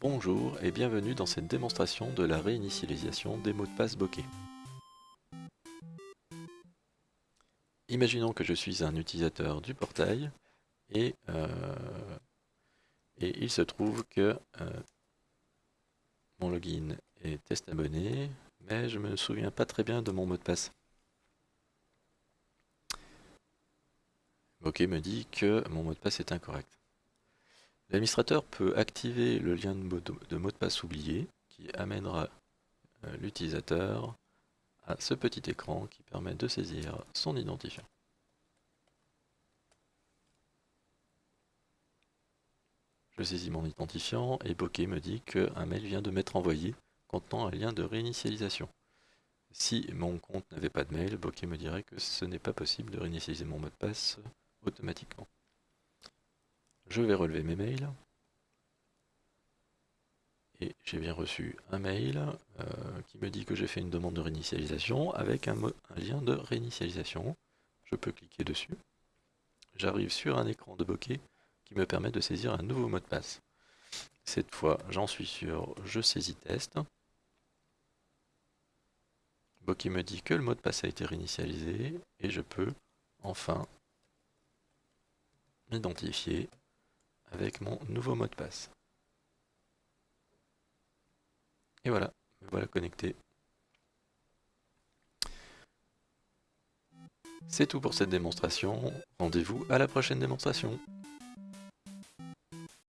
Bonjour et bienvenue dans cette démonstration de la réinitialisation des mots de passe bokeh. Imaginons que je suis un utilisateur du portail et, euh, il se trouve que euh, mon login est test abonné, mais je me souviens pas très bien de mon mot de passe. Bokeh me dit que mon mot de passe est incorrect. L'administrateur peut activer le lien de mot de, passe oublié qui amènera euh, l'utilisateur à ce petit écran qui permet de saisir son identifiant. Je saisis mon identifiant et Bokeh me dit qu'un mail vient de m'être envoyé contenant un lien de réinitialisation. Si mon compte n'avait pas de mail, Bokeh me dirait que ce n'est pas possible de réinitialiser mon mot de passe automatiquement. Je vais relever mes mails. Et j'ai bien reçu un mail euh, qui me dit que j'ai fait une demande de réinitialisation avec un, lien de réinitialisation. Je peux cliquer dessus. J'arrive sur un écran de bokeh qui me permet de saisir un nouveau mot de passe. Cette fois, j'en suis sur « Je saisis test ». Bokeh me dit que le mot de passe a été réinitialisé et je peux enfin m'identifier avec mon nouveau mot de passe. Et voilà, me voilà connecté. C'est tout pour cette démonstration. Rendez-vous à la prochaine démonstration.